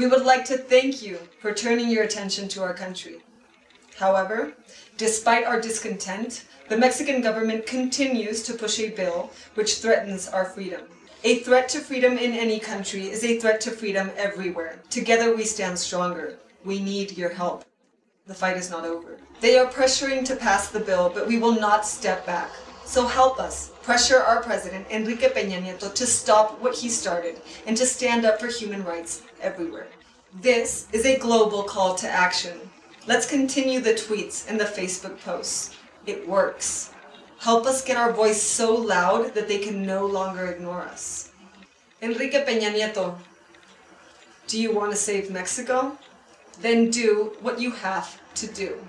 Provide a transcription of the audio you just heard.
We would like to thank you for turning your attention to our country. However, despite our discontent, the Mexican government continues to push a bill which threatens our freedom. A threat to freedom in any country is a threat to freedom everywhere. Together we stand stronger. We need your help. The fight is not over. They are pressuring to pass the bill, but we will not step back. So help us pressure our president, Enrique Peña Nieto, to stop what he started and to stand up for human rights everywhere. This is a global call to action. Let's continue the tweets and the Facebook posts. It works. Help us get our voice so loud that they can no longer ignore us. Enrique Peña Nieto, do you want to save Mexico? Then do what you have to do.